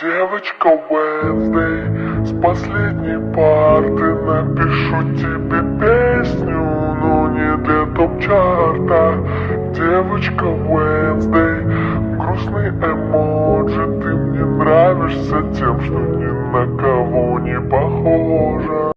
Девочка Wednesday, с последней парты напишу тебе песню, но не для топ-чарта. Девочка Wednesday, грустный эмоджи, ты мне нравишься тем, что ни на кого не похожа.